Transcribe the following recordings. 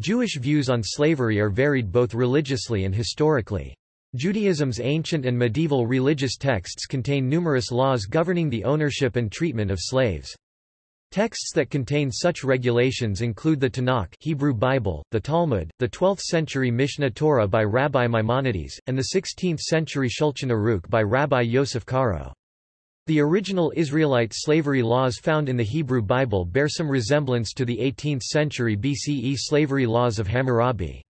Jewish views on slavery are varied both religiously and historically. Judaism's ancient and medieval religious texts contain numerous laws governing the ownership and treatment of slaves. Texts that contain such regulations include the Tanakh Hebrew Bible, the Talmud, the 12th-century Mishneh Torah by Rabbi Maimonides, and the 16th-century Shulchan Aruch by Rabbi Yosef Karo. The original Israelite slavery laws found in the Hebrew Bible bear some resemblance to the 18th century BCE slavery laws of Hammurabi.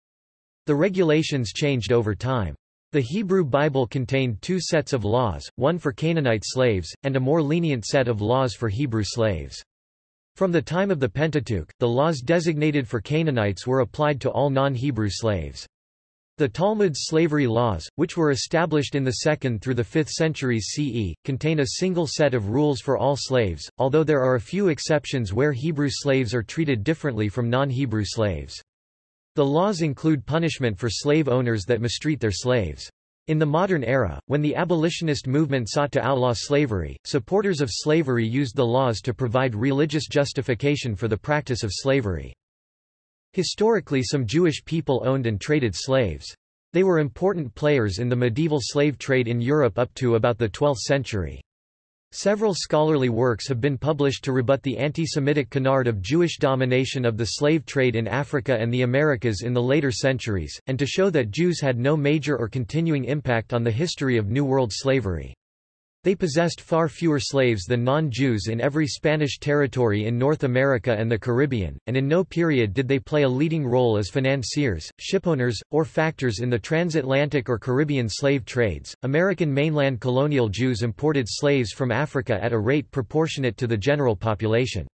The regulations changed over time. The Hebrew Bible contained two sets of laws, one for Canaanite slaves, and a more lenient set of laws for Hebrew slaves. From the time of the Pentateuch, the laws designated for Canaanites were applied to all non-Hebrew slaves. The Talmud's slavery laws, which were established in the 2nd through the 5th centuries CE, contain a single set of rules for all slaves, although there are a few exceptions where Hebrew slaves are treated differently from non-Hebrew slaves. The laws include punishment for slave owners that mistreat their slaves. In the modern era, when the abolitionist movement sought to outlaw slavery, supporters of slavery used the laws to provide religious justification for the practice of slavery. Historically some Jewish people owned and traded slaves. They were important players in the medieval slave trade in Europe up to about the 12th century. Several scholarly works have been published to rebut the anti-Semitic canard of Jewish domination of the slave trade in Africa and the Americas in the later centuries, and to show that Jews had no major or continuing impact on the history of New World slavery. They possessed far fewer slaves than non-Jews in every Spanish territory in North America and the Caribbean, and in no period did they play a leading role as financiers, shipowners, or factors in the transatlantic or Caribbean slave trades. American mainland colonial Jews imported slaves from Africa at a rate proportionate to the general population.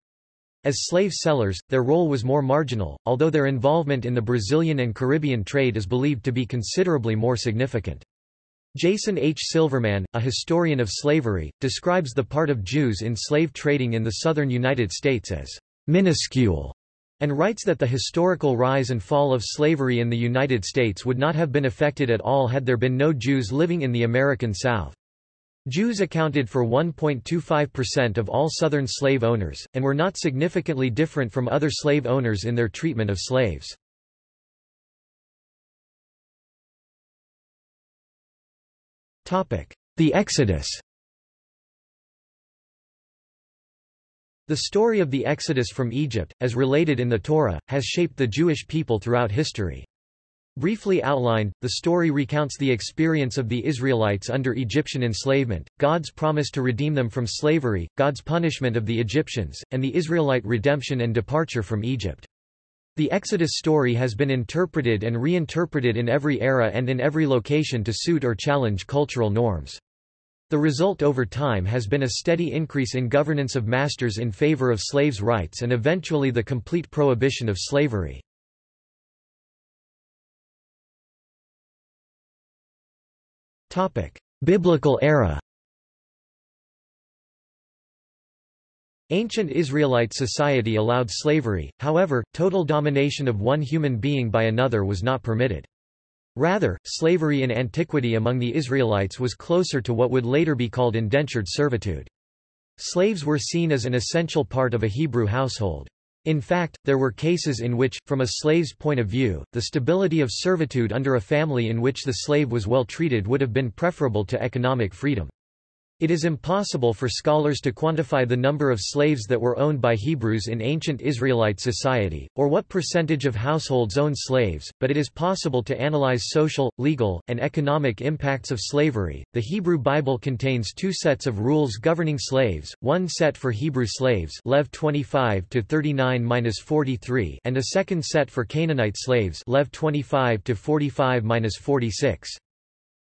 As slave sellers, their role was more marginal, although their involvement in the Brazilian and Caribbean trade is believed to be considerably more significant. Jason H. Silverman, a historian of slavery, describes the part of Jews in slave trading in the southern United States as minuscule, and writes that the historical rise and fall of slavery in the United States would not have been affected at all had there been no Jews living in the American South. Jews accounted for 1.25% of all Southern slave owners, and were not significantly different from other slave owners in their treatment of slaves. The Exodus The story of the Exodus from Egypt, as related in the Torah, has shaped the Jewish people throughout history. Briefly outlined, the story recounts the experience of the Israelites under Egyptian enslavement, God's promise to redeem them from slavery, God's punishment of the Egyptians, and the Israelite redemption and departure from Egypt. The Exodus story has been interpreted and reinterpreted in every era and in every location to suit or challenge cultural norms. The result over time has been a steady increase in governance of masters in favor of slaves' rights and eventually the complete prohibition of slavery. Biblical era Ancient Israelite society allowed slavery, however, total domination of one human being by another was not permitted. Rather, slavery in antiquity among the Israelites was closer to what would later be called indentured servitude. Slaves were seen as an essential part of a Hebrew household. In fact, there were cases in which, from a slave's point of view, the stability of servitude under a family in which the slave was well treated would have been preferable to economic freedom. It is impossible for scholars to quantify the number of slaves that were owned by Hebrews in ancient Israelite society, or what percentage of households owned slaves, but it is possible to analyze social, legal, and economic impacts of slavery. The Hebrew Bible contains two sets of rules governing slaves, one set for Hebrew slaves Lev 25 to 39-43 and a second set for Canaanite slaves Lev 25 to 45-46.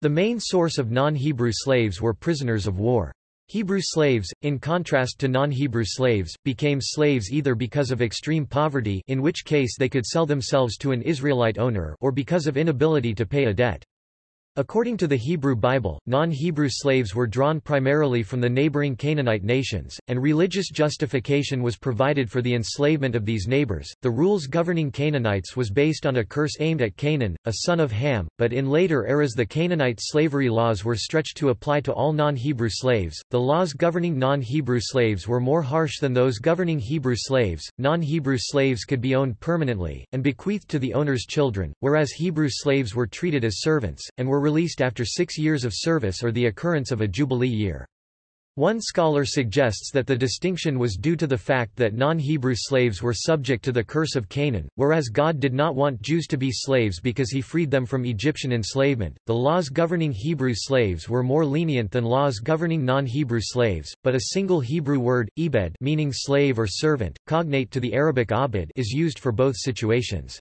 The main source of non-Hebrew slaves were prisoners of war. Hebrew slaves, in contrast to non-Hebrew slaves, became slaves either because of extreme poverty in which case they could sell themselves to an Israelite owner or because of inability to pay a debt. According to the Hebrew Bible, non-Hebrew slaves were drawn primarily from the neighboring Canaanite nations, and religious justification was provided for the enslavement of these neighbors. The rules governing Canaanites was based on a curse aimed at Canaan, a son of Ham, but in later eras the Canaanite slavery laws were stretched to apply to all non-Hebrew slaves. The laws governing non-Hebrew slaves were more harsh than those governing Hebrew slaves. Non-Hebrew slaves could be owned permanently and bequeathed to the owner's children, whereas Hebrew slaves were treated as servants and were released after six years of service or the occurrence of a Jubilee year. One scholar suggests that the distinction was due to the fact that non-Hebrew slaves were subject to the curse of Canaan, whereas God did not want Jews to be slaves because he freed them from Egyptian enslavement. The laws governing Hebrew slaves were more lenient than laws governing non-Hebrew slaves, but a single Hebrew word, ebed meaning slave or servant, cognate to the Arabic abid is used for both situations.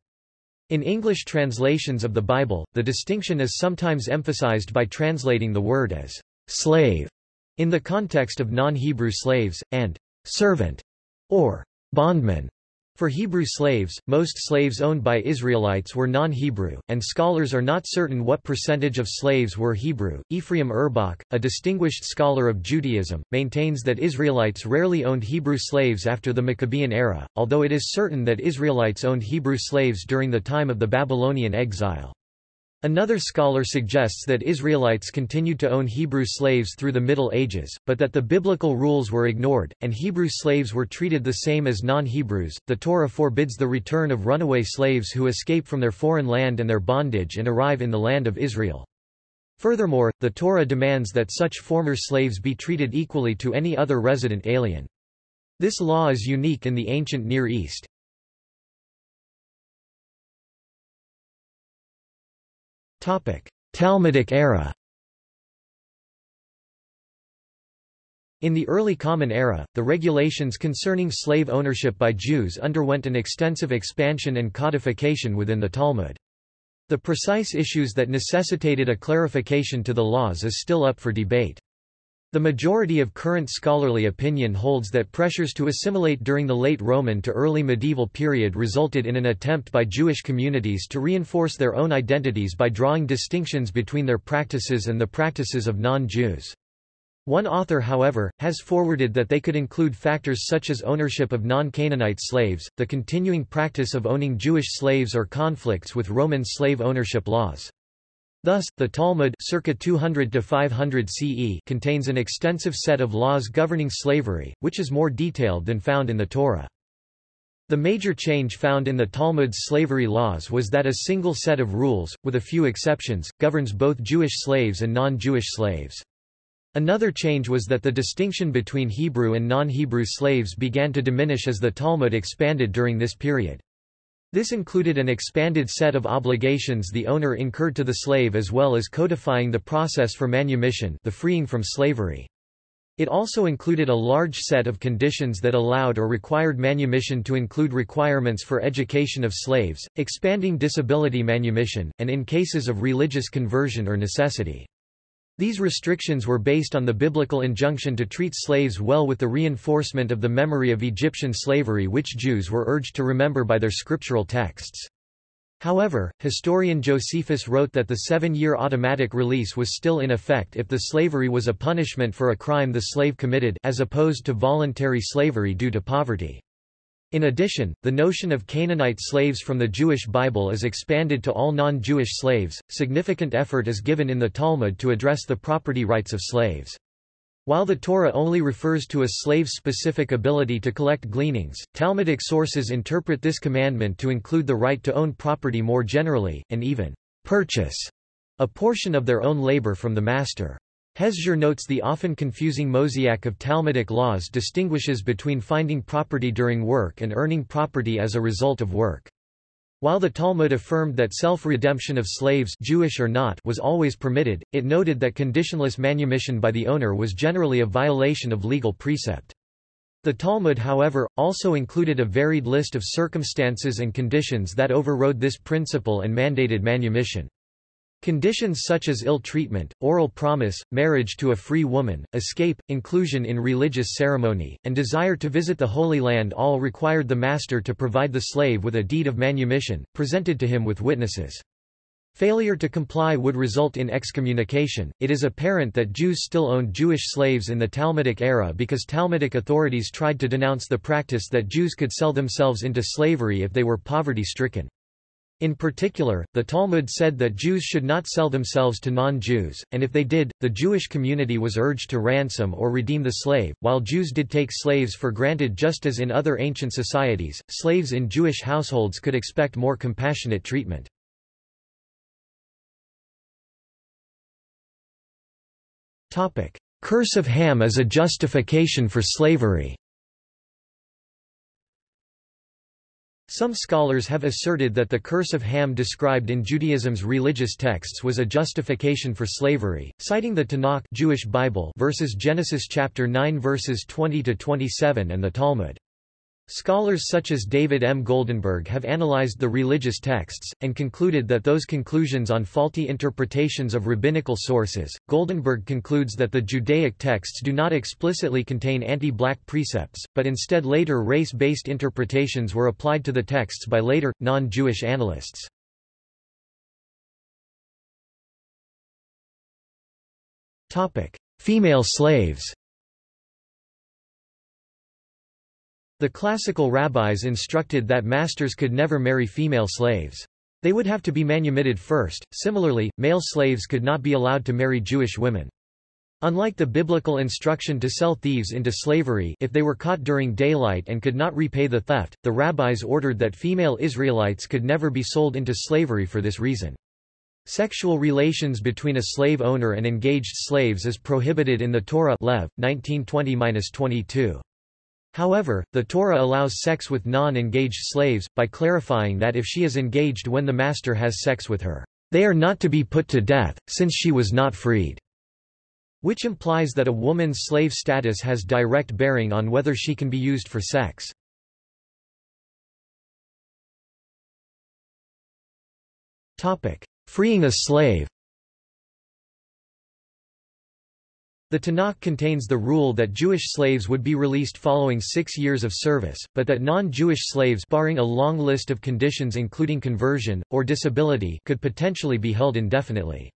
In English translations of the Bible, the distinction is sometimes emphasized by translating the word as slave in the context of non-Hebrew slaves, and servant or bondman. For Hebrew slaves, most slaves owned by Israelites were non-Hebrew, and scholars are not certain what percentage of slaves were Hebrew. Ephraim Urbach, a distinguished scholar of Judaism, maintains that Israelites rarely owned Hebrew slaves after the Maccabean era, although it is certain that Israelites owned Hebrew slaves during the time of the Babylonian exile. Another scholar suggests that Israelites continued to own Hebrew slaves through the Middle Ages, but that the biblical rules were ignored, and Hebrew slaves were treated the same as non-Hebrews. The Torah forbids the return of runaway slaves who escape from their foreign land and their bondage and arrive in the land of Israel. Furthermore, the Torah demands that such former slaves be treated equally to any other resident alien. This law is unique in the ancient Near East. Talmudic era In the early Common Era, the regulations concerning slave ownership by Jews underwent an extensive expansion and codification within the Talmud. The precise issues that necessitated a clarification to the laws is still up for debate. The majority of current scholarly opinion holds that pressures to assimilate during the late Roman to early medieval period resulted in an attempt by Jewish communities to reinforce their own identities by drawing distinctions between their practices and the practices of non-Jews. One author however, has forwarded that they could include factors such as ownership of non-Canaanite slaves, the continuing practice of owning Jewish slaves or conflicts with Roman slave ownership laws. Thus, the Talmud circa 200 to 500 CE contains an extensive set of laws governing slavery, which is more detailed than found in the Torah. The major change found in the Talmud's slavery laws was that a single set of rules, with a few exceptions, governs both Jewish slaves and non-Jewish slaves. Another change was that the distinction between Hebrew and non-Hebrew slaves began to diminish as the Talmud expanded during this period. This included an expanded set of obligations the owner incurred to the slave as well as codifying the process for manumission the freeing from slavery. It also included a large set of conditions that allowed or required manumission to include requirements for education of slaves, expanding disability manumission, and in cases of religious conversion or necessity. These restrictions were based on the biblical injunction to treat slaves well with the reinforcement of the memory of Egyptian slavery which Jews were urged to remember by their scriptural texts. However, historian Josephus wrote that the seven-year automatic release was still in effect if the slavery was a punishment for a crime the slave committed as opposed to voluntary slavery due to poverty. In addition, the notion of Canaanite slaves from the Jewish Bible is expanded to all non-Jewish slaves. Significant effort is given in the Talmud to address the property rights of slaves. While the Torah only refers to a slave's specific ability to collect gleanings, Talmudic sources interpret this commandment to include the right to own property more generally, and even purchase a portion of their own labor from the master. Hezser notes the often confusing mosaic of Talmudic laws distinguishes between finding property during work and earning property as a result of work. While the Talmud affirmed that self-redemption of slaves Jewish or not was always permitted, it noted that conditionless manumission by the owner was generally a violation of legal precept. The Talmud however, also included a varied list of circumstances and conditions that overrode this principle and mandated manumission. Conditions such as ill treatment, oral promise, marriage to a free woman, escape, inclusion in religious ceremony, and desire to visit the Holy Land all required the master to provide the slave with a deed of manumission, presented to him with witnesses. Failure to comply would result in excommunication. It is apparent that Jews still owned Jewish slaves in the Talmudic era because Talmudic authorities tried to denounce the practice that Jews could sell themselves into slavery if they were poverty-stricken. In particular, the Talmud said that Jews should not sell themselves to non-Jews, and if they did, the Jewish community was urged to ransom or redeem the slave. While Jews did take slaves for granted just as in other ancient societies, slaves in Jewish households could expect more compassionate treatment. Topic: Curse of Ham as a justification for slavery Some scholars have asserted that the curse of Ham described in Judaism's religious texts was a justification for slavery, citing the Tanakh Jewish Bible verses Genesis chapter 9 verses 20 to 27 and the Talmud. Scholars such as David M. Goldenberg have analyzed the religious texts, and concluded that those conclusions on faulty interpretations of rabbinical sources. Goldenberg concludes that the Judaic texts do not explicitly contain anti-black precepts, but instead later race-based interpretations were applied to the texts by later, non-Jewish analysts. Female slaves The classical rabbis instructed that masters could never marry female slaves. They would have to be manumitted first. Similarly, male slaves could not be allowed to marry Jewish women. Unlike the biblical instruction to sell thieves into slavery if they were caught during daylight and could not repay the theft, the rabbis ordered that female Israelites could never be sold into slavery for this reason. Sexual relations between a slave owner and engaged slaves is prohibited in the Torah Lev, 1920-22. However, the Torah allows sex with non-engaged slaves, by clarifying that if she is engaged when the master has sex with her, they are not to be put to death, since she was not freed. Which implies that a woman's slave status has direct bearing on whether she can be used for sex. Freeing a slave The Tanakh contains the rule that Jewish slaves would be released following six years of service, but that non-Jewish slaves barring a long list of conditions including conversion, or disability could potentially be held indefinitely.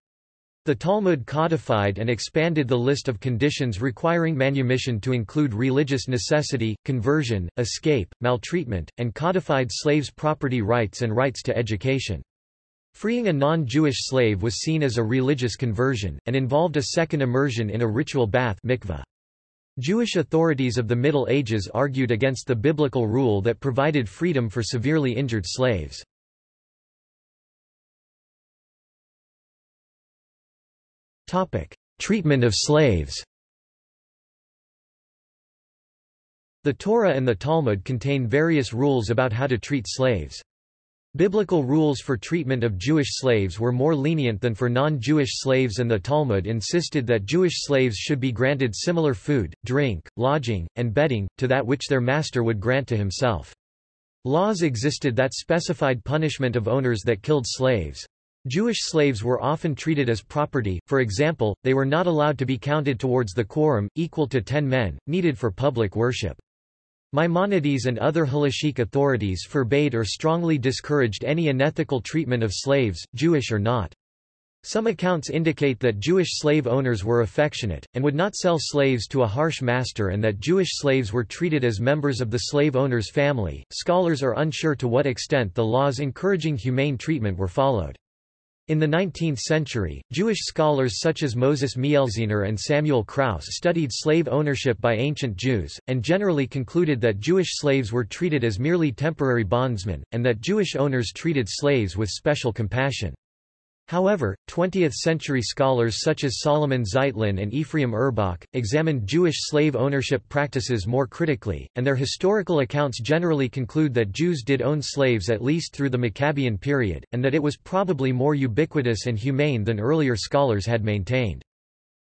The Talmud codified and expanded the list of conditions requiring manumission to include religious necessity, conversion, escape, maltreatment, and codified slaves' property rights and rights to education. Freeing a non-Jewish slave was seen as a religious conversion, and involved a second immersion in a ritual bath mikveh. Jewish authorities of the Middle Ages argued against the biblical rule that provided freedom for severely injured slaves. Treatment of slaves The Torah and the Talmud contain various rules about how to treat slaves. Biblical rules for treatment of Jewish slaves were more lenient than for non-Jewish slaves and the Talmud insisted that Jewish slaves should be granted similar food, drink, lodging, and bedding, to that which their master would grant to himself. Laws existed that specified punishment of owners that killed slaves. Jewish slaves were often treated as property, for example, they were not allowed to be counted towards the quorum, equal to ten men, needed for public worship. Maimonides and other halachic authorities forbade or strongly discouraged any unethical treatment of slaves, Jewish or not. Some accounts indicate that Jewish slave owners were affectionate, and would not sell slaves to a harsh master and that Jewish slaves were treated as members of the slave owner's family. Scholars are unsure to what extent the laws encouraging humane treatment were followed. In the 19th century, Jewish scholars such as Moses Mielziner and Samuel Krauss studied slave ownership by ancient Jews, and generally concluded that Jewish slaves were treated as merely temporary bondsmen, and that Jewish owners treated slaves with special compassion. However, 20th-century scholars such as Solomon Zeitlin and Ephraim Urbach, examined Jewish slave ownership practices more critically, and their historical accounts generally conclude that Jews did own slaves at least through the Maccabean period, and that it was probably more ubiquitous and humane than earlier scholars had maintained.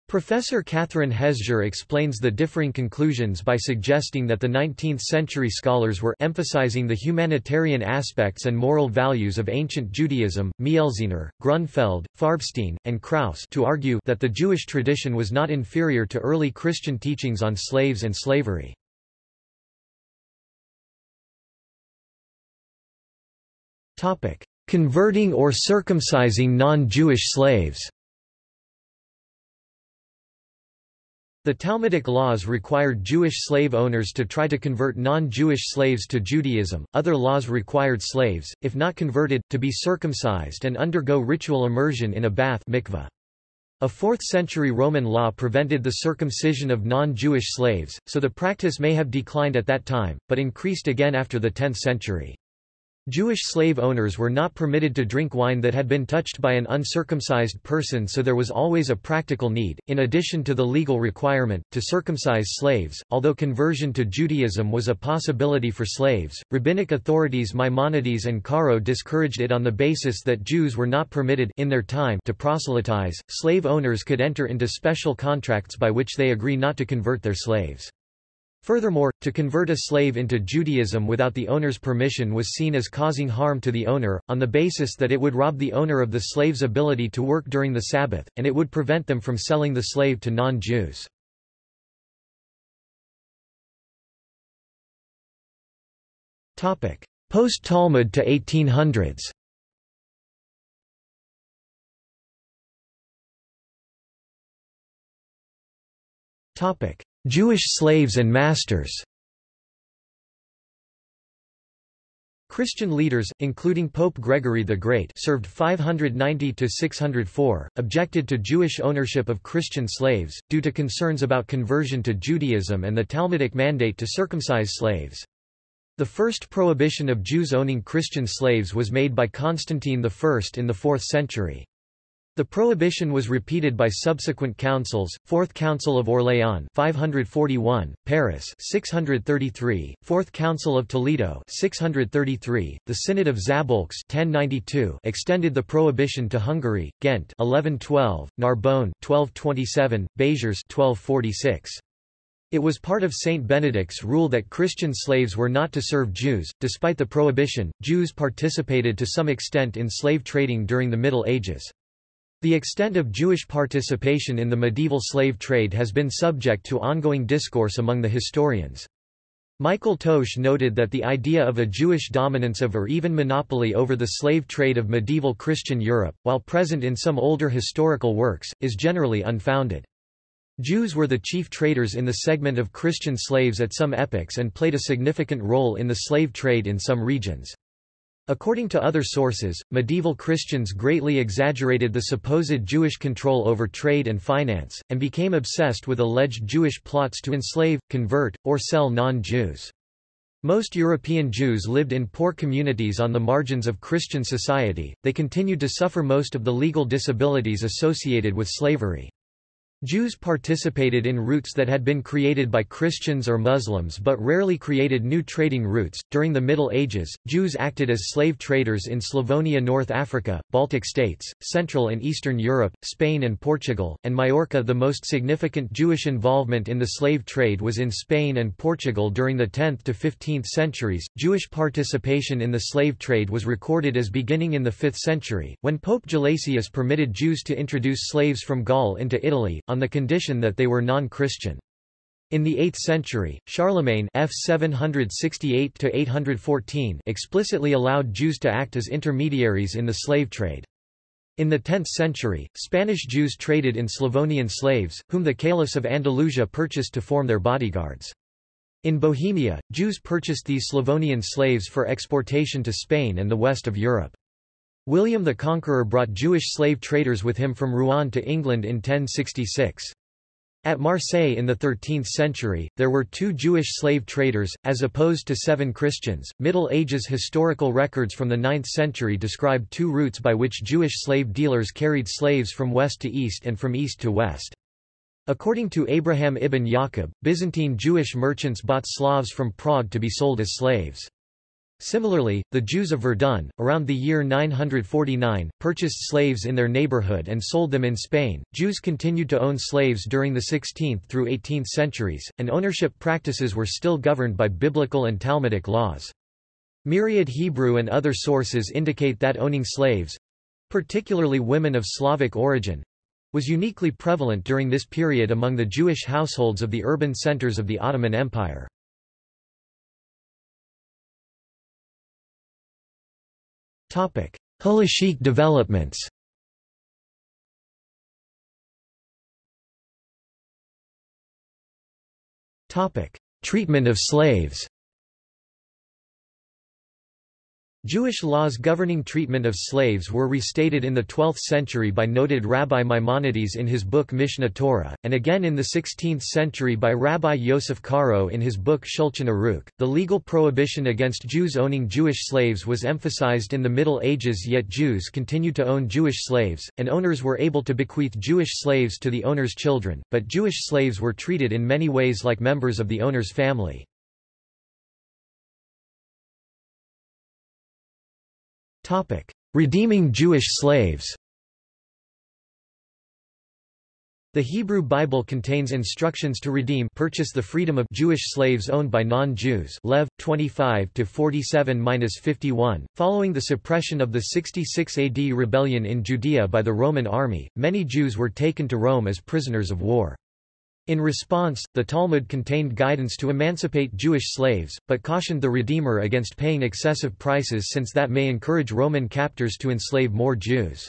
Professor Catherine Hezser explains the differing conclusions by suggesting that the 19th-century scholars were emphasizing the humanitarian aspects and moral values of ancient Judaism, Mielziner, Grunfeld, Farbstein, and Krauss to argue that the Jewish tradition was not inferior to early Christian teachings on slaves and slavery. converting or circumcising non-Jewish slaves. The Talmudic laws required Jewish slave owners to try to convert non-Jewish slaves to Judaism. Other laws required slaves, if not converted, to be circumcised and undergo ritual immersion in a bath mikveh. A 4th-century Roman law prevented the circumcision of non-Jewish slaves, so the practice may have declined at that time, but increased again after the 10th century. Jewish slave owners were not permitted to drink wine that had been touched by an uncircumcised person so there was always a practical need, in addition to the legal requirement, to circumcise slaves. Although conversion to Judaism was a possibility for slaves, rabbinic authorities Maimonides and Caro discouraged it on the basis that Jews were not permitted in their time to proselytize. Slave owners could enter into special contracts by which they agree not to convert their slaves. Furthermore, to convert a slave into Judaism without the owner's permission was seen as causing harm to the owner, on the basis that it would rob the owner of the slave's ability to work during the Sabbath, and it would prevent them from selling the slave to non-Jews. Post-Talmud to 1800s Topic: Jewish slaves and masters Christian leaders, including Pope Gregory the Great served 590–604, objected to Jewish ownership of Christian slaves, due to concerns about conversion to Judaism and the Talmudic mandate to circumcise slaves. The first prohibition of Jews owning Christian slaves was made by Constantine I in the 4th century. The prohibition was repeated by subsequent councils, Fourth Council of Orléans 541, Paris 633, Fourth Council of Toledo 633, the Synod of Szabolcs 1092 extended the prohibition to Hungary, Ghent 1112, Narbonne 1227, Béziers 1246. It was part of Saint Benedict's rule that Christian slaves were not to serve Jews. Despite the prohibition, Jews participated to some extent in slave trading during the Middle Ages. The extent of Jewish participation in the medieval slave trade has been subject to ongoing discourse among the historians. Michael Toch noted that the idea of a Jewish dominance of or even monopoly over the slave trade of medieval Christian Europe, while present in some older historical works, is generally unfounded. Jews were the chief traders in the segment of Christian slaves at some epochs and played a significant role in the slave trade in some regions. According to other sources, medieval Christians greatly exaggerated the supposed Jewish control over trade and finance, and became obsessed with alleged Jewish plots to enslave, convert, or sell non-Jews. Most European Jews lived in poor communities on the margins of Christian society, they continued to suffer most of the legal disabilities associated with slavery. Jews participated in routes that had been created by Christians or Muslims but rarely created new trading routes. During the Middle Ages, Jews acted as slave traders in Slavonia, North Africa, Baltic states, Central and Eastern Europe, Spain and Portugal, and Majorca. The most significant Jewish involvement in the slave trade was in Spain and Portugal during the 10th to 15th centuries. Jewish participation in the slave trade was recorded as beginning in the 5th century, when Pope Gelasius permitted Jews to introduce slaves from Gaul into Italy, on the condition that they were non-Christian. In the 8th century, Charlemagne F 768 explicitly allowed Jews to act as intermediaries in the slave trade. In the 10th century, Spanish Jews traded in Slavonian slaves, whom the Caliphs of Andalusia purchased to form their bodyguards. In Bohemia, Jews purchased these Slavonian slaves for exportation to Spain and the west of Europe. William the Conqueror brought Jewish slave traders with him from Rouen to England in 1066. At Marseille in the 13th century, there were two Jewish slave traders, as opposed to seven Christians. Middle Ages historical records from the 9th century describe two routes by which Jewish slave dealers carried slaves from west to east and from east to west. According to Abraham ibn Yaqub, Byzantine Jewish merchants bought Slavs from Prague to be sold as slaves. Similarly, the Jews of Verdun, around the year 949, purchased slaves in their neighborhood and sold them in Spain. Jews continued to own slaves during the 16th through 18th centuries, and ownership practices were still governed by biblical and Talmudic laws. Myriad Hebrew and other sources indicate that owning slaves particularly women of Slavic origin was uniquely prevalent during this period among the Jewish households of the urban centers of the Ottoman Empire. Halachic developments. Treatment of slaves Jewish laws governing treatment of slaves were restated in the 12th century by noted Rabbi Maimonides in his book Mishneh Torah, and again in the 16th century by Rabbi Yosef Karo in his book Shulchan Aruch. The legal prohibition against Jews owning Jewish slaves was emphasized in the Middle Ages yet Jews continued to own Jewish slaves, and owners were able to bequeath Jewish slaves to the owner's children, but Jewish slaves were treated in many ways like members of the owner's family. Topic: Redeeming Jewish slaves. The Hebrew Bible contains instructions to redeem purchase the freedom of Jewish slaves owned by non-Jews Lev 25 to 47-51 following the suppression of the 66 AD rebellion in Judea by the Roman army many Jews were taken to Rome as prisoners of war in response, the Talmud contained guidance to emancipate Jewish slaves, but cautioned the Redeemer against paying excessive prices since that may encourage Roman captors to enslave more Jews.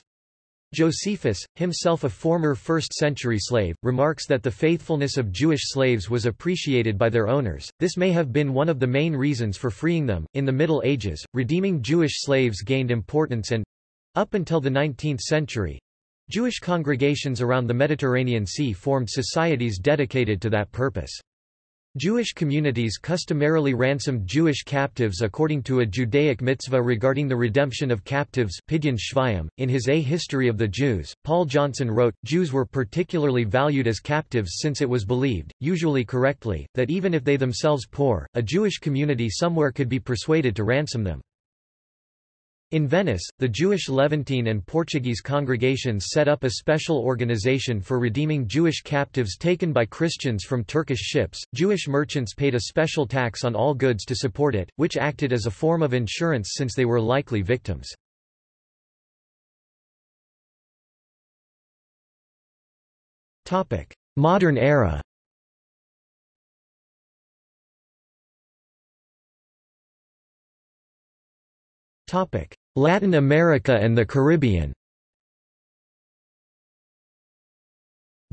Josephus, himself a former 1st-century slave, remarks that the faithfulness of Jewish slaves was appreciated by their owners. This may have been one of the main reasons for freeing them. In the Middle Ages, redeeming Jewish slaves gained importance and up until the 19th century, Jewish congregations around the Mediterranean Sea formed societies dedicated to that purpose. Jewish communities customarily ransomed Jewish captives according to a Judaic mitzvah regarding the redemption of captives. .In his A History of the Jews, Paul Johnson wrote, Jews were particularly valued as captives since it was believed, usually correctly, that even if they themselves poor, a Jewish community somewhere could be persuaded to ransom them. In Venice, the Jewish Levantine and Portuguese congregations set up a special organization for redeeming Jewish captives taken by Christians from Turkish ships. Jewish merchants paid a special tax on all goods to support it, which acted as a form of insurance since they were likely victims. Modern era. Latin America and the Caribbean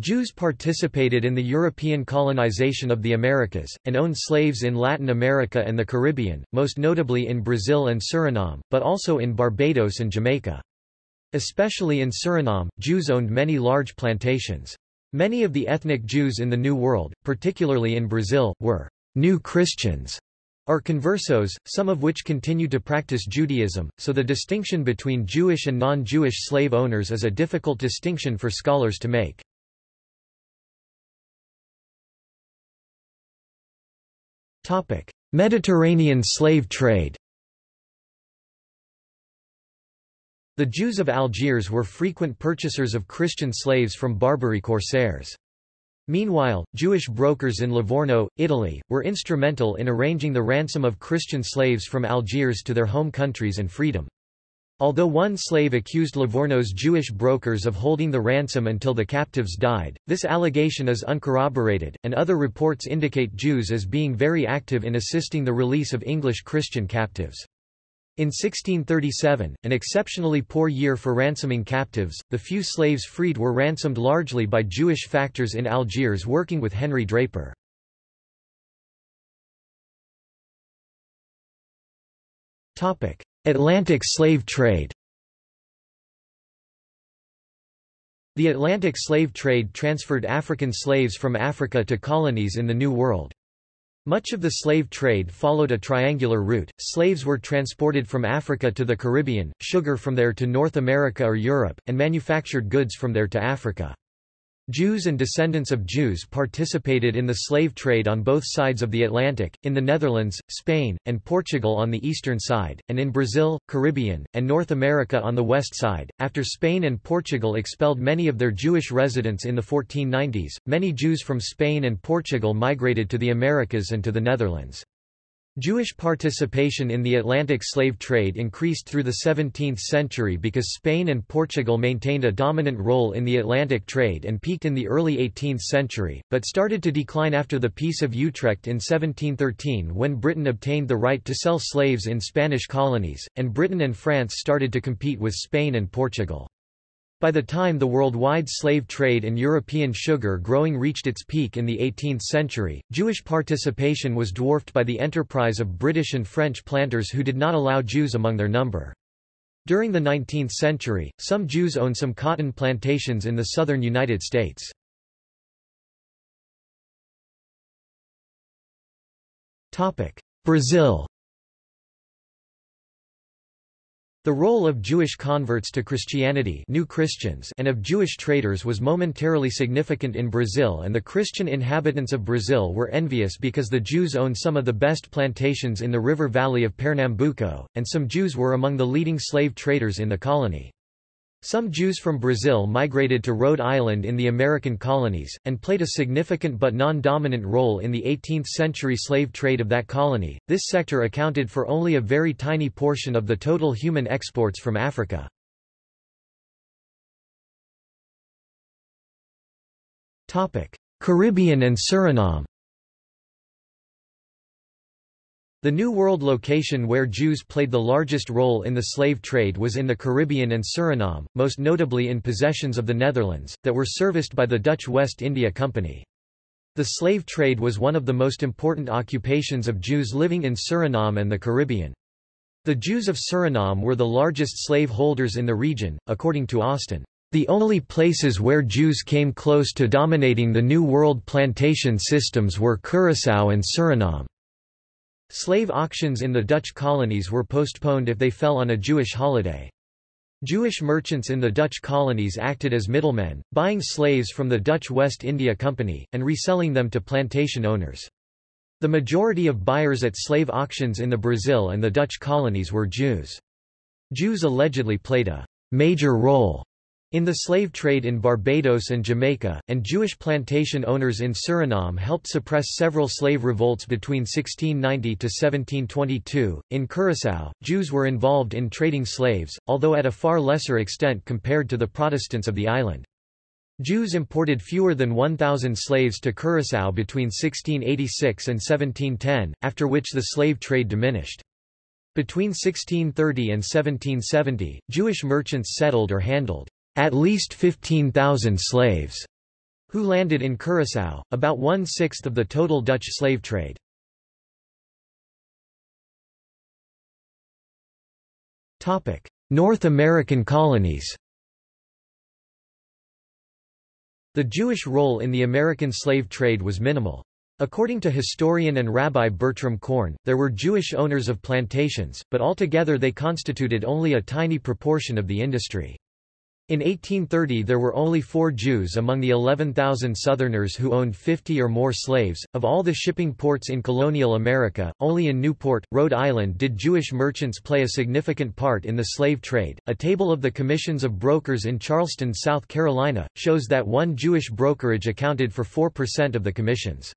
Jews participated in the European colonization of the Americas, and owned slaves in Latin America and the Caribbean, most notably in Brazil and Suriname, but also in Barbados and Jamaica. Especially in Suriname, Jews owned many large plantations. Many of the ethnic Jews in the New World, particularly in Brazil, were new Christians are conversos, some of which continue to practice Judaism, so the distinction between Jewish and non-Jewish slave owners is a difficult distinction for scholars to make. Mediterranean slave trade The Jews of Algiers were frequent purchasers of Christian slaves from Barbary corsairs. Meanwhile, Jewish brokers in Livorno, Italy, were instrumental in arranging the ransom of Christian slaves from Algiers to their home countries and freedom. Although one slave accused Livorno's Jewish brokers of holding the ransom until the captives died, this allegation is uncorroborated, and other reports indicate Jews as being very active in assisting the release of English Christian captives. In 1637, an exceptionally poor year for ransoming captives, the few slaves freed were ransomed largely by Jewish factors in Algiers working with Henry Draper. Atlantic slave trade The Atlantic slave trade transferred African slaves from Africa to colonies in the New World. Much of the slave trade followed a triangular route. Slaves were transported from Africa to the Caribbean, sugar from there to North America or Europe, and manufactured goods from there to Africa. Jews and descendants of Jews participated in the slave trade on both sides of the Atlantic, in the Netherlands, Spain, and Portugal on the eastern side, and in Brazil, Caribbean, and North America on the west side. After Spain and Portugal expelled many of their Jewish residents in the 1490s, many Jews from Spain and Portugal migrated to the Americas and to the Netherlands. Jewish participation in the Atlantic slave trade increased through the 17th century because Spain and Portugal maintained a dominant role in the Atlantic trade and peaked in the early 18th century, but started to decline after the Peace of Utrecht in 1713 when Britain obtained the right to sell slaves in Spanish colonies, and Britain and France started to compete with Spain and Portugal. By the time the worldwide slave trade and European sugar growing reached its peak in the 18th century, Jewish participation was dwarfed by the enterprise of British and French planters who did not allow Jews among their number. During the 19th century, some Jews owned some cotton plantations in the southern United States. Brazil The role of Jewish converts to Christianity new Christians and of Jewish traders was momentarily significant in Brazil and the Christian inhabitants of Brazil were envious because the Jews owned some of the best plantations in the river valley of Pernambuco, and some Jews were among the leading slave traders in the colony. Some Jews from Brazil migrated to Rhode Island in the American colonies, and played a significant but non-dominant role in the 18th-century slave trade of that colony. This sector accounted for only a very tiny portion of the total human exports from Africa. Caribbean and Suriname The New World location where Jews played the largest role in the slave trade was in the Caribbean and Suriname, most notably in possessions of the Netherlands, that were serviced by the Dutch West India Company. The slave trade was one of the most important occupations of Jews living in Suriname and the Caribbean. The Jews of Suriname were the largest slave holders in the region, according to Austen. The only places where Jews came close to dominating the New World plantation systems were Curaçao and Suriname. Slave auctions in the Dutch colonies were postponed if they fell on a Jewish holiday. Jewish merchants in the Dutch colonies acted as middlemen, buying slaves from the Dutch West India Company, and reselling them to plantation owners. The majority of buyers at slave auctions in the Brazil and the Dutch colonies were Jews. Jews allegedly played a major role in the slave trade in Barbados and Jamaica, and Jewish plantation owners in Suriname helped suppress several slave revolts between 1690 to 1722. In Curaçao, Jews were involved in trading slaves, although at a far lesser extent compared to the Protestants of the island. Jews imported fewer than 1,000 slaves to Curaçao between 1686 and 1710, after which the slave trade diminished. Between 1630 and 1770, Jewish merchants settled or handled at least 15,000 slaves who landed in Curaçao, about one-sixth of the total Dutch slave trade. North American colonies The Jewish role in the American slave trade was minimal. According to historian and Rabbi Bertram Korn, there were Jewish owners of plantations, but altogether they constituted only a tiny proportion of the industry. In 1830 there were only four Jews among the 11,000 Southerners who owned 50 or more slaves. Of all the shipping ports in colonial America, only in Newport, Rhode Island did Jewish merchants play a significant part in the slave trade. A table of the commissions of brokers in Charleston, South Carolina, shows that one Jewish brokerage accounted for 4% of the commissions.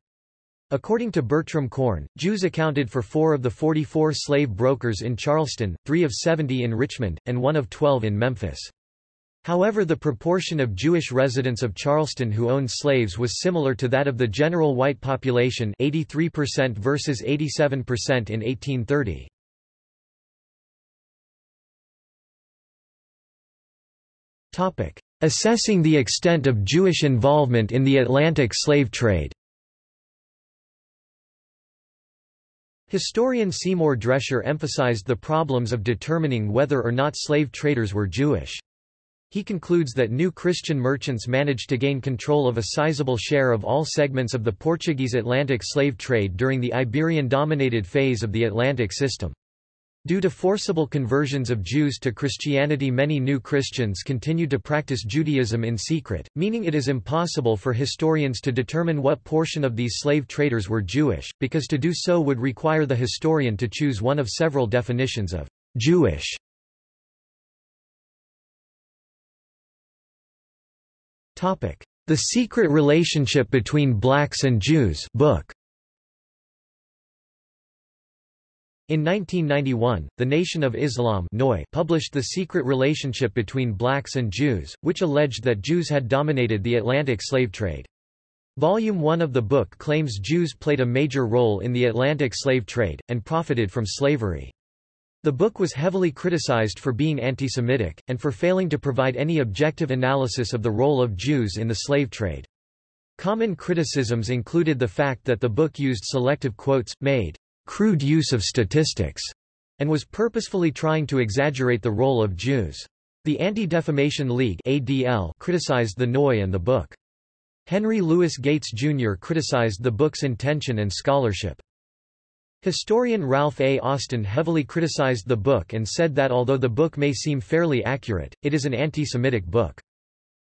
According to Bertram Korn, Jews accounted for four of the 44 slave brokers in Charleston, three of 70 in Richmond, and one of 12 in Memphis. However the proportion of Jewish residents of Charleston who owned slaves was similar to that of the general white population 83% versus 87% in 1830. Assessing the extent of Jewish involvement in the Atlantic slave trade Historian Seymour Drescher emphasized the problems of determining whether or not slave traders were Jewish. He concludes that new Christian merchants managed to gain control of a sizable share of all segments of the Portuguese Atlantic slave trade during the Iberian-dominated phase of the Atlantic system. Due to forcible conversions of Jews to Christianity many new Christians continued to practice Judaism in secret, meaning it is impossible for historians to determine what portion of these slave traders were Jewish, because to do so would require the historian to choose one of several definitions of Jewish The Secret Relationship Between Blacks and Jews book. In 1991, the Nation of Islam published The Secret Relationship Between Blacks and Jews, which alleged that Jews had dominated the Atlantic slave trade. Volume 1 of the book claims Jews played a major role in the Atlantic slave trade, and profited from slavery. The book was heavily criticized for being anti-Semitic, and for failing to provide any objective analysis of the role of Jews in the slave trade. Common criticisms included the fact that the book used selective quotes, made crude use of statistics, and was purposefully trying to exaggerate the role of Jews. The Anti-Defamation League ADL criticized the Noy and the book. Henry Louis Gates, Jr. criticized the book's intention and scholarship. Historian Ralph A. Austen heavily criticized the book and said that although the book may seem fairly accurate, it is an anti-Semitic book.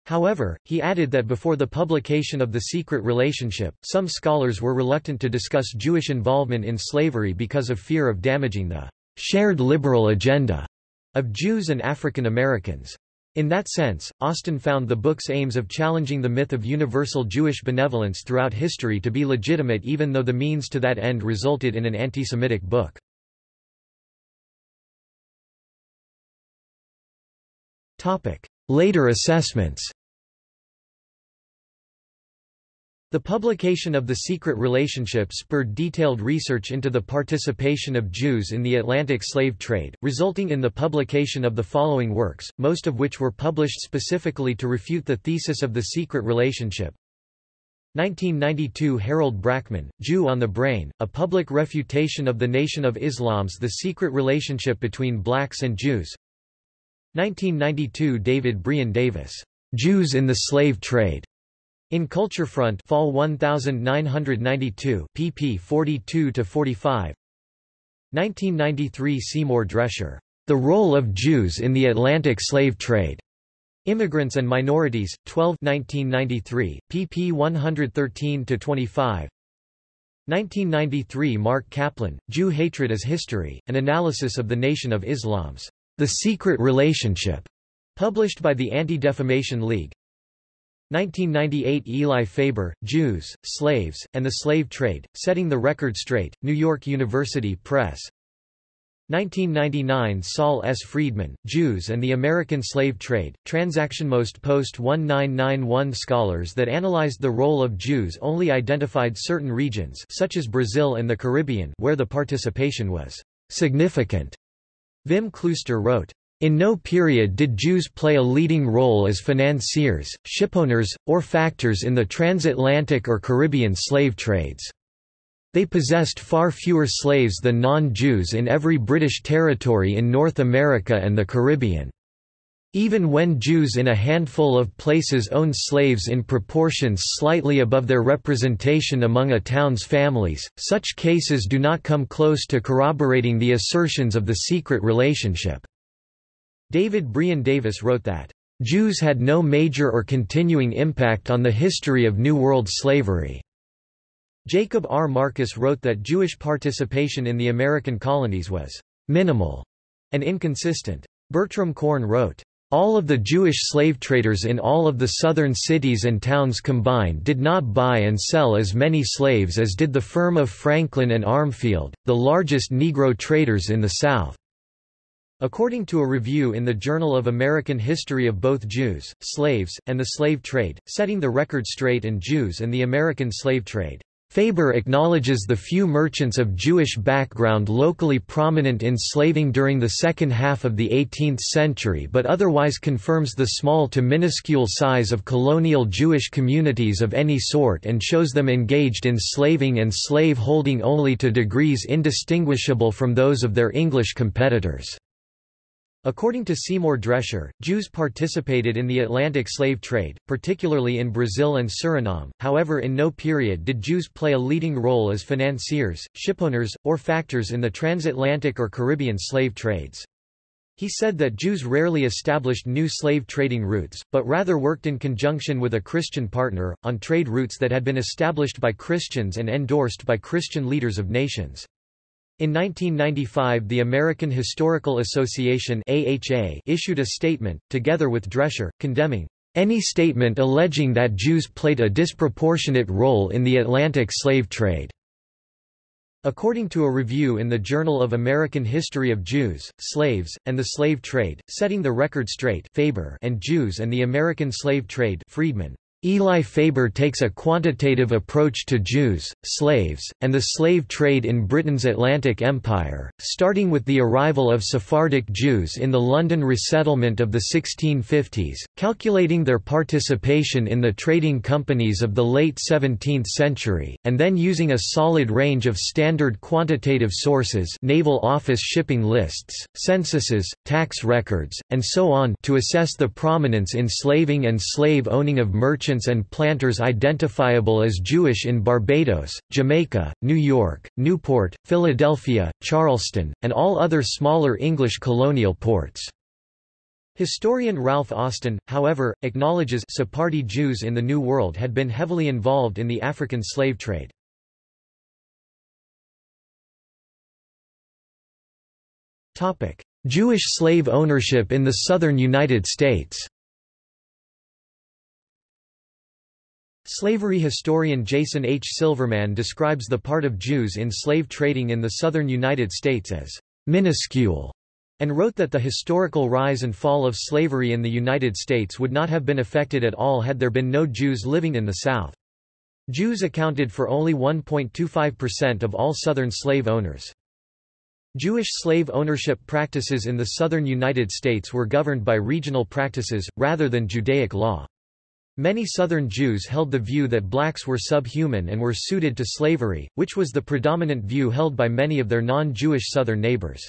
However, he added that before the publication of The Secret Relationship, some scholars were reluctant to discuss Jewish involvement in slavery because of fear of damaging the shared liberal agenda of Jews and African Americans. In that sense, Austen found the book's aims of challenging the myth of universal Jewish benevolence throughout history to be legitimate even though the means to that end resulted in an anti-Semitic book. Later assessments The publication of The Secret Relationship spurred detailed research into the participation of Jews in the Atlantic slave trade, resulting in the publication of the following works, most of which were published specifically to refute the thesis of The Secret Relationship. 1992 Harold Brackman, Jew on the Brain, a public refutation of the Nation of Islam's The Secret Relationship Between Blacks and Jews 1992 David Brion Davis, Jews in the Slave Trade, in Culture Front Fall 1992 pp 42 to 45 1993 Seymour Drescher The Role of Jews in the Atlantic Slave Trade Immigrants and Minorities 12 1993 pp 113 to 25 1993 Marc Caplan Jew Hatred as History An Analysis of the Nation of Islam's The Secret Relationship published by the Anti-Defamation League 1998 Eli Faber, Jews, Slaves, and the Slave Trade, Setting the Record Straight, New York University Press 1999 Saul S. Friedman, Jews and the American Slave Trade, Transaction Most post-1991 scholars that analyzed the role of Jews only identified certain regions such as Brazil and the Caribbean where the participation was significant. Wim Klooster wrote, in no period did Jews play a leading role as financiers, shipowners, or factors in the transatlantic or Caribbean slave trades. They possessed far fewer slaves than non-Jews in every British territory in North America and the Caribbean. Even when Jews in a handful of places owned slaves in proportions slightly above their representation among a town's families, such cases do not come close to corroborating the assertions of the secret relationship. David Brion Davis wrote that, "...Jews had no major or continuing impact on the history of New World slavery." Jacob R. Marcus wrote that Jewish participation in the American colonies was minimal and inconsistent. Bertram Korn wrote, all of the Jewish slave traders in all of the southern cities and towns combined did not buy and sell as many slaves as did the firm of Franklin and Armfield, the largest Negro traders in the South. According to a review in the Journal of American History of both Jews, slaves, and the slave trade, setting the record straight and Jews and the American slave trade. Faber acknowledges the few merchants of Jewish background locally prominent in slaving during the second half of the 18th century but otherwise confirms the small to minuscule size of colonial Jewish communities of any sort and shows them engaged in slaving and slave-holding only to degrees indistinguishable from those of their English competitors. According to Seymour Drescher, Jews participated in the Atlantic slave trade, particularly in Brazil and Suriname, however in no period did Jews play a leading role as financiers, shipowners, or factors in the transatlantic or Caribbean slave trades. He said that Jews rarely established new slave trading routes, but rather worked in conjunction with a Christian partner, on trade routes that had been established by Christians and endorsed by Christian leaders of nations. In 1995 the American Historical Association AHA issued a statement, together with Drescher, condemning any statement alleging that Jews played a disproportionate role in the Atlantic slave trade. According to a review in the Journal of American History of Jews, Slaves, and the Slave Trade, Setting the Record Straight Faber and Jews and the American Slave Trade Friedman, Eli Faber takes a quantitative approach to Jews, slaves, and the slave trade in Britain's Atlantic Empire, starting with the arrival of Sephardic Jews in the London resettlement of the 1650s, calculating their participation in the trading companies of the late 17th century, and then using a solid range of standard quantitative sources Naval Office shipping lists, censuses, tax records, and so on to assess the prominence in slaving and slave-owning of merchants merchants and planters identifiable as Jewish in Barbados, Jamaica, New York, Newport, Philadelphia, Charleston, and all other smaller English colonial ports. Historian Ralph Austen, however, acknowledges Sephardi Jews in the New World had been heavily involved in the African slave trade. Jewish slave ownership in the southern United States Slavery historian Jason H. Silverman describes the part of Jews in slave trading in the southern United States as minuscule, and wrote that the historical rise and fall of slavery in the United States would not have been affected at all had there been no Jews living in the South. Jews accounted for only 1.25% of all Southern slave owners. Jewish slave ownership practices in the southern United States were governed by regional practices, rather than Judaic law. Many Southern Jews held the view that blacks were subhuman and were suited to slavery, which was the predominant view held by many of their non-Jewish Southern neighbors.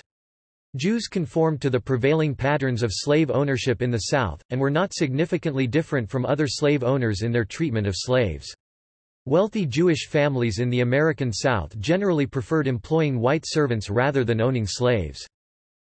Jews conformed to the prevailing patterns of slave ownership in the South, and were not significantly different from other slave owners in their treatment of slaves. Wealthy Jewish families in the American South generally preferred employing white servants rather than owning slaves.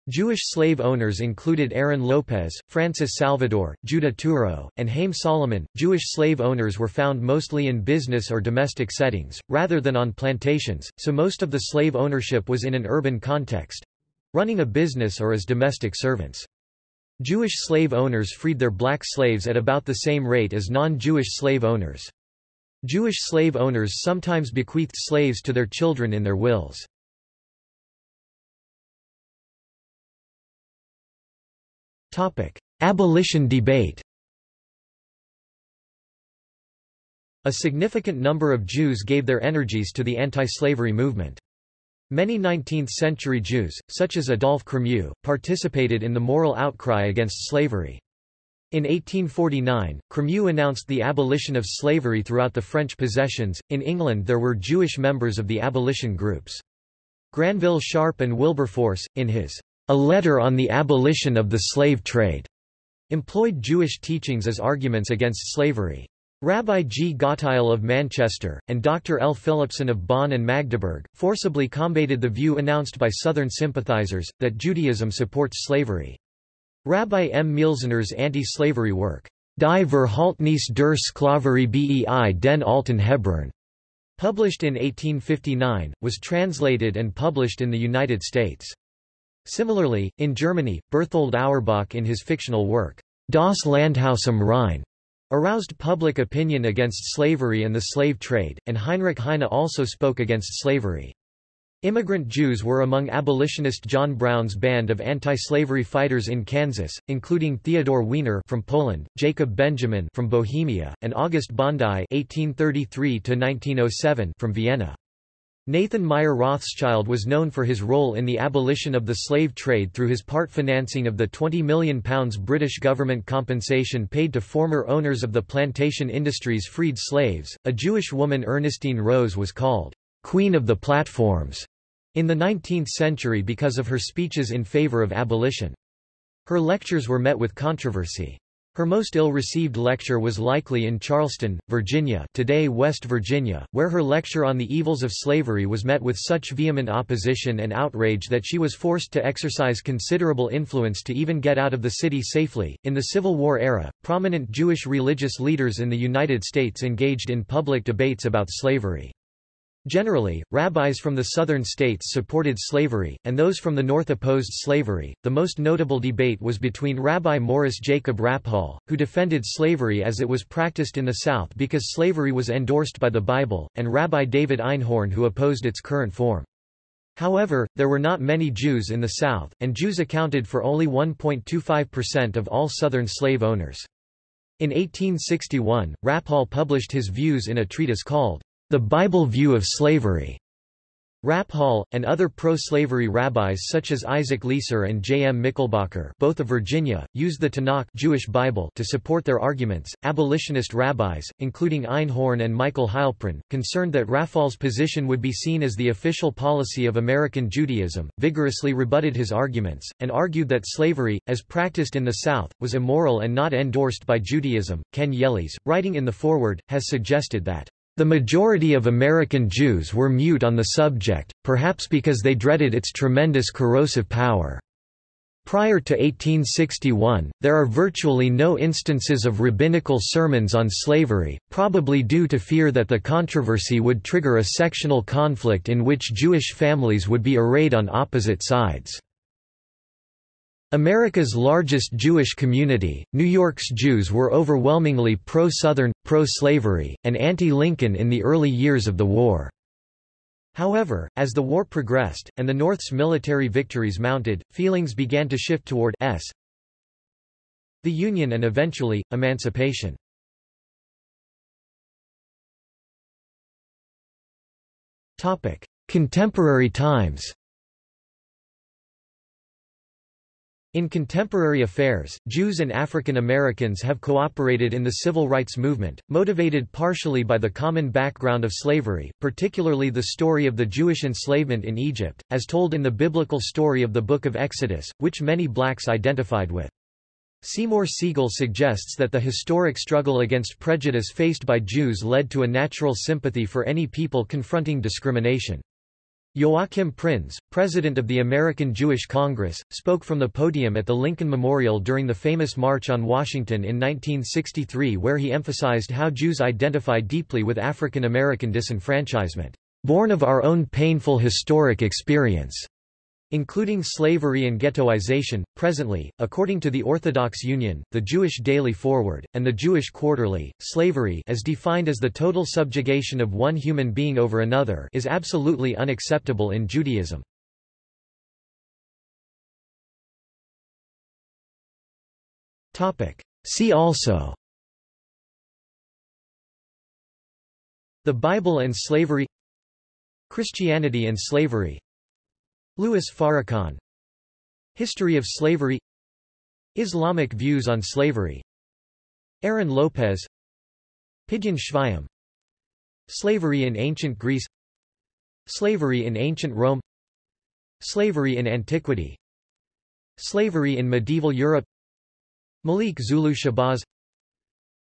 Jewish slave owners included Aaron Lopez, Francis Salvador, Judah Touro, and Haym Salomon. Jewish slave owners were found mostly in business or domestic settings, rather than on plantations, so most of the slave ownership was in an urban context running a business or as domestic servants. Jewish slave owners freed their black slaves at about the same rate as non-Jewish slave owners. Jewish slave owners sometimes bequeathed slaves to their children in their wills. Abolition debate A significant number of Jews gave their energies to the anti-slavery movement. Many 19th-century Jews, such as Adolphe Cremieux, participated in the moral outcry against slavery. In 1849, Cremieux announced the abolition of slavery throughout the French possessions. In England there were Jewish members of the abolition groups. Granville Sharp and Wilberforce, in his a Letter on the Abolition of the Slave Trade, employed Jewish teachings as arguments against slavery. Rabbi G. Gottheil of Manchester, and Dr. L. Philippson of Bonn and Magdeburg, forcibly combated the view announced by Southern sympathizers, that Judaism supports slavery. Rabbi M. Mielziner's anti-slavery work, Die Verhaltnis der Sklaverei bei den Alten Hebräern, published in 1859, was translated and published in the United States. Similarly, in Germany, Berthold Auerbach in his fictional work, Das Landhaus am Rhein, aroused public opinion against slavery and the slave trade, and Heinrich Heine also spoke against slavery. Immigrant Jews were among abolitionist John Brown's band of anti-slavery fighters in Kansas, including Theodore Weiner from Poland, Jacob Benjamin from Bohemia, and August Bondi (1833–1907) from Vienna. Nathan Meyer Rothschild was known for his role in the abolition of the slave trade through his part financing of the £20 million British government compensation paid to former owners of the plantation industry's freed slaves. A Jewish woman Ernestine Rose was called Queen of the Platforms in the 19th century because of her speeches in favor of abolition. Her lectures were met with controversy. Her most ill-received lecture was likely in Charleston, Virginia today West Virginia, where her lecture on the evils of slavery was met with such vehement opposition and outrage that she was forced to exercise considerable influence to even get out of the city safely. In the Civil War era, prominent Jewish religious leaders in the United States engaged in public debates about slavery. Generally, rabbis from the southern states supported slavery, and those from the north opposed slavery. The most notable debate was between Rabbi Morris Jacob Raphall, who defended slavery as it was practiced in the South because slavery was endorsed by the Bible, and Rabbi David Einhorn who opposed its current form. However, there were not many Jews in the South, and Jews accounted for only 1.25% of all Southern slave owners. In 1861, Raphall published his views in a treatise called, The Bible View of Slavery. Raphall, and other pro-slavery rabbis such as Isaac Leeser and J. M. Michelbacher both of Virginia, used the Tanakh Jewish Bible to support their arguments. Abolitionist rabbis, including Einhorn and Michael Heilprin, concerned that Raphall's position would be seen as the official policy of American Judaism, vigorously rebutted his arguments, and argued that slavery, as practiced in the South, was immoral and not endorsed by Judaism. Ken Yellis, writing in the foreword, has suggested that the majority of American Jews were mute on the subject, perhaps because they dreaded its tremendous corrosive power. Prior to 1861, there are virtually no instances of rabbinical sermons on slavery, probably due to fear that the controversy would trigger a sectional conflict in which Jewish families would be arrayed on opposite sides. America's largest Jewish community, New York's Jews were overwhelmingly pro-Southern, pro-slavery, and anti-Lincoln in the early years of the war. However, as the war progressed, and the North's military victories mounted, feelings began to shift toward s the Union and eventually, emancipation. Contemporary times In contemporary affairs, Jews and African Americans have cooperated in the civil rights movement, motivated partially by the common background of slavery, particularly the story of the Jewish enslavement in Egypt, as told in the biblical story of the Book of Exodus, which many blacks identified with. Seymour Siegel suggests that the historic struggle against prejudice faced by Jews led to a natural sympathy for any people confronting discrimination. Joachim Prinz, president of the American Jewish Congress, spoke from the podium at the Lincoln Memorial during the famous March on Washington in 1963 where he emphasized how Jews identify deeply with African American disenfranchisement, born of our own painful historic experience including slavery and ghettoization. Presently, according to the Orthodox Union, the Jewish Daily Forward, and the Jewish Quarterly, slavery as defined as the total subjugation of one human being over another is absolutely unacceptable in Judaism. See also The Bible and slavery Christianity and slavery Louis Farrakhan. History of slavery. Islamic views on slavery. Aaron Lopez. Pidyon Shvaim Slavery in ancient Greece. Slavery in ancient Rome. Slavery in antiquity. Slavery in medieval Europe. Malik Zulu Shabazz.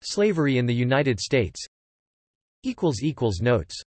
Slavery in the United States. Notes